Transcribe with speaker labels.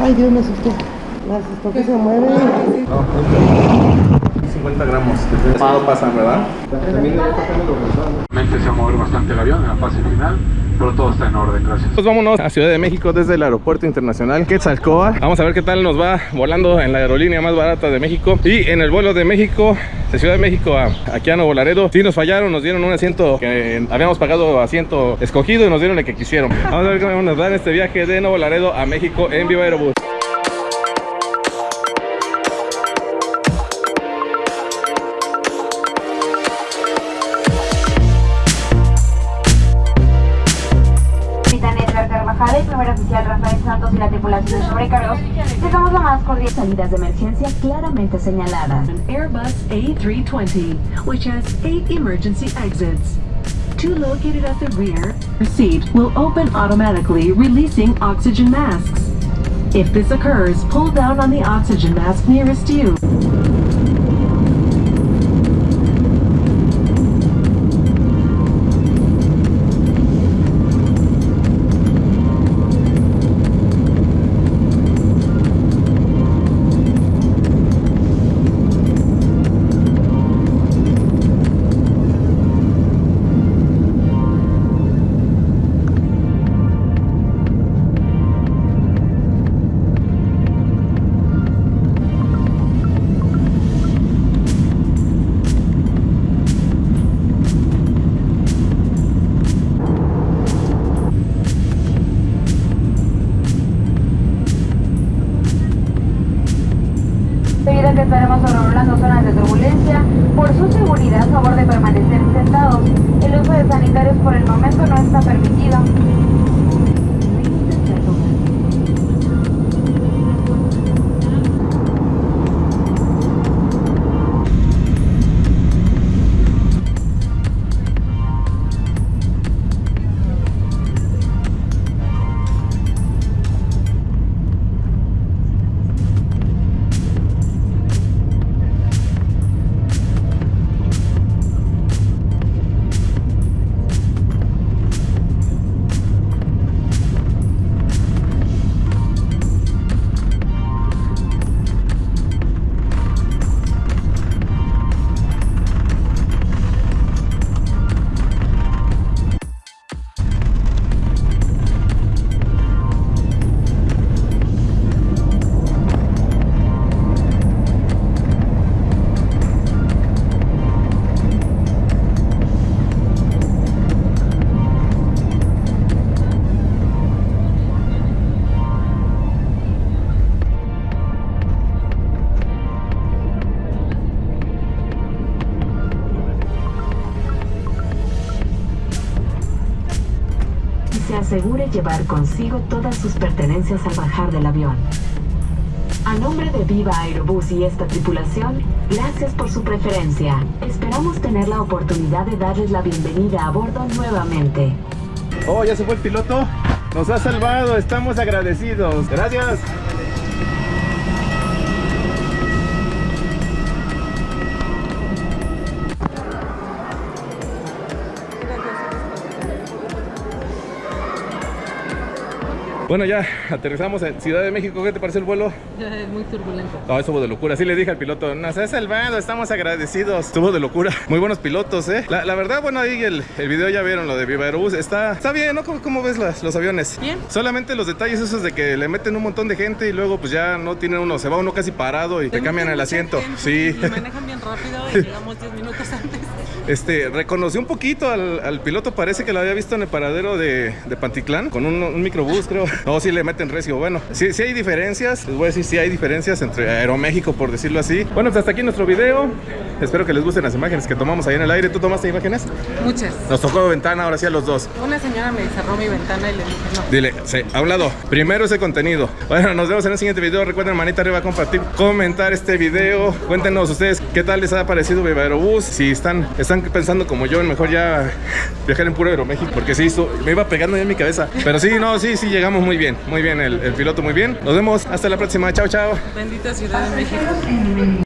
Speaker 1: Ay, Dios, me asusté. Me asustó que se mueve.
Speaker 2: No, 50 gramos. No pasan, ¿verdad?
Speaker 3: Mente se va a mover bastante el avión en la fase final, pero todo está en orden, gracias.
Speaker 2: Pues vámonos a Ciudad de México desde el aeropuerto internacional Quetzalcóatl. Vamos a ver qué tal nos va volando en la aerolínea más barata de México. Y en el vuelo de México, de Ciudad de México a aquí a Nuevo Laredo, sí nos fallaron, nos dieron un asiento que habíamos pagado asiento escogido y nos dieron el que quisieron. Vamos a ver cómo nos dan este viaje de Nuevo Laredo a México en Viva Aerobús.
Speaker 4: La tripulación de sobrecargos, les damos la más cordial
Speaker 5: Salidas de emergencia claramente señaladas.
Speaker 6: An Airbus A320, which has eight emergency exits. Two located at the rear seat will open automatically, releasing oxygen masks. If this occurs, pull down on the oxygen mask nearest you.
Speaker 4: Debido a que estaremos sobrevolando zonas de turbulencia, por su seguridad, favor de permanecer sentados. El uso de sanitarios por el momento no está permitido.
Speaker 5: Se asegure llevar consigo todas sus pertenencias al bajar del avión. A nombre de Viva Aerobús y esta tripulación, gracias por su preferencia. Esperamos tener la oportunidad de darles la bienvenida a bordo nuevamente.
Speaker 2: Oh, ya se fue el piloto. Nos ha salvado, estamos agradecidos. Gracias. Bueno, ya aterrizamos en Ciudad de México. ¿Qué te parece el vuelo?
Speaker 7: Es muy turbulento.
Speaker 2: No, estuvo de locura. Sí le dije al piloto, nos ha salvado, estamos agradecidos. Estuvo de locura. Muy buenos pilotos, ¿eh? La, la verdad, bueno, ahí el, el video ya vieron lo de Viva Aerobús. Está, está bien, ¿no? ¿Cómo, cómo ves las- los aviones?
Speaker 7: Bien.
Speaker 2: Solamente los detalles esos de que le meten un montón de gente y luego pues ya no tiene uno, se va uno casi parado y te cambian el asiento. Sí.
Speaker 7: Y manejan bien rápido y llegamos 10 minutos antes.
Speaker 2: Este, reconocí un poquito al, al piloto, parece que lo había visto en el paradero de, de Pantitlán, con un, un microbús, creo. No, sí le meten recio. Bueno, sí, sí hay diferencias, les voy a decir, sí hay diferencias entre Aeroméxico, por decirlo así. Bueno, pues hasta aquí nuestro video. Espero que les gusten las imágenes que tomamos ahí en el aire. ¿Tú tomaste imágenes?
Speaker 7: Muchas.
Speaker 2: Nos tocó ventana, ahora sí a los dos.
Speaker 7: Una señora me cerró mi ventana y le dije no.
Speaker 2: Dile, sí, a un lado. Primero ese contenido. Bueno, nos vemos en el siguiente video. Recuerden, manita arriba, compartir, comentar este video. Cuéntenos ustedes qué tal les ha parecido Viva Aerobús. Si están, están pensando como yo, mejor ya viajar en puro Aeroméxico. Porque sí, esto- me iba pegando ya en mi cabeza. Pero sí, no, sí, sí, llegamos muy bien. Muy bien, el, piloto muy bien. Nos vemos hasta la próxima. Chao, chao.
Speaker 7: Bendita Ciudad de México.